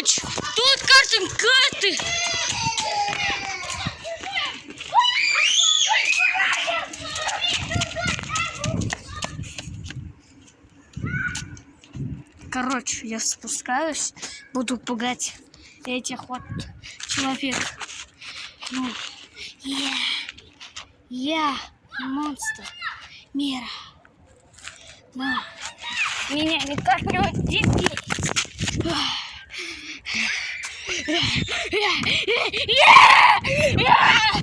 ключ. Тут карты, карты. Короче, я спускаюсь, буду пугать этих вот человек. Ну, я, я монстр мира. Но меня никак не удивить. yeah, yeah, yeah.